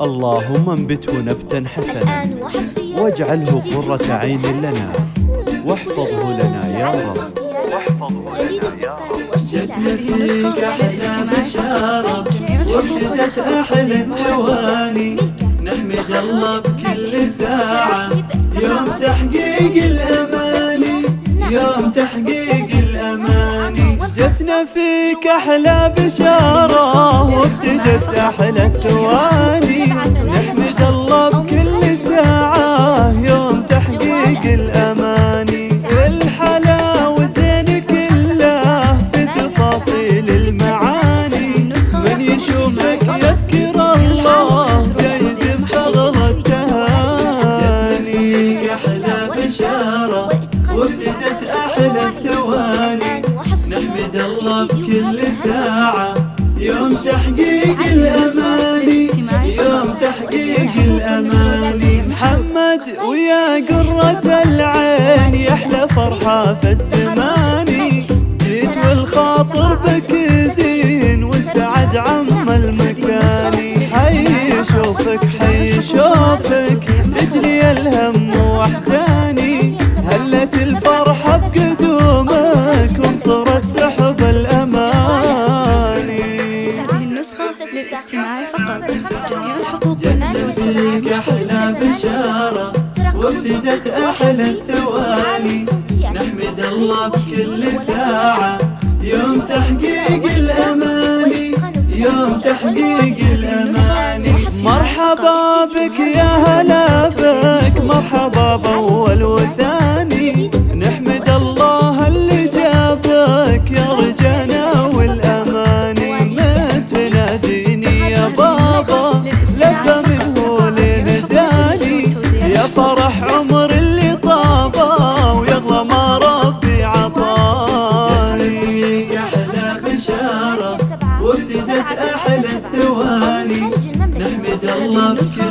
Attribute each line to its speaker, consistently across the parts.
Speaker 1: اللهم انبته نبتا حسنا. واجعله قرة عين لنا. واحفظه لنا يا رب. واحفظه لنا يا رب.
Speaker 2: جتنا فيك أحلى بشارة وابتدت أحلى الثواني. نحمد الله بكل ساعة. يوم تحقيق الأماني. يوم تحقيق الأماني.
Speaker 1: جتنا فيك أحلى بشارة. وابتدت أحلى الثواني. الله بكل ساعة. يوم تحقيق الأماني.
Speaker 2: يوم تحقيق الأماني.
Speaker 1: محمد ويا قرة العين. يحلى فرحة في الزمان جيت والخاطر بك زين والسعد عم المكان. حي شوفك حي شوفك تجري الهم واحزاني هلت الفرحة
Speaker 2: جت فيك أحلى بشارة وابتدت أحلى الثواني نحمد الله بكل ساعة يوم تحقيق الأماني يوم تحقيق الأماني. وابتدت أحلى الثواني. نحمد الله بكل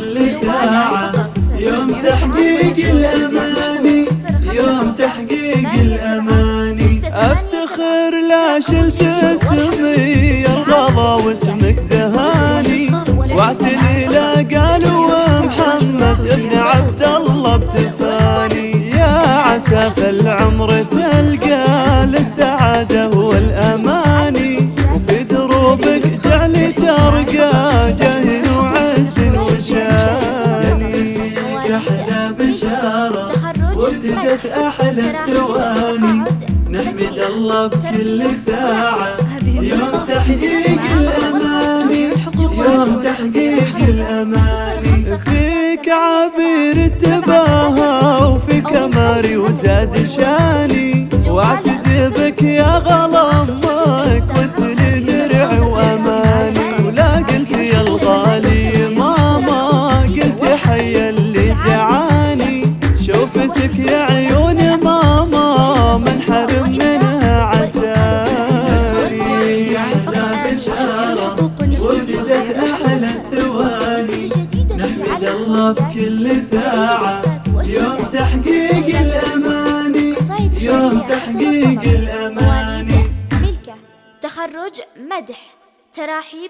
Speaker 1: ترقى جاهل وعز وشاني
Speaker 2: أحلى بشارة وابتدت أحلى الثواني نحمد الله بكل ساعة يوم تحقيق الأماني يوم تحقيق الأماني
Speaker 1: فيك عبير التباهى وفي كماري وزاد شاني واعتزي بك يا غلامك
Speaker 2: بكل ساعة. يوم تحقيق الأماني. يوم تحقيق الأماني.
Speaker 3: ملكة. تخرج مدح. تراحيب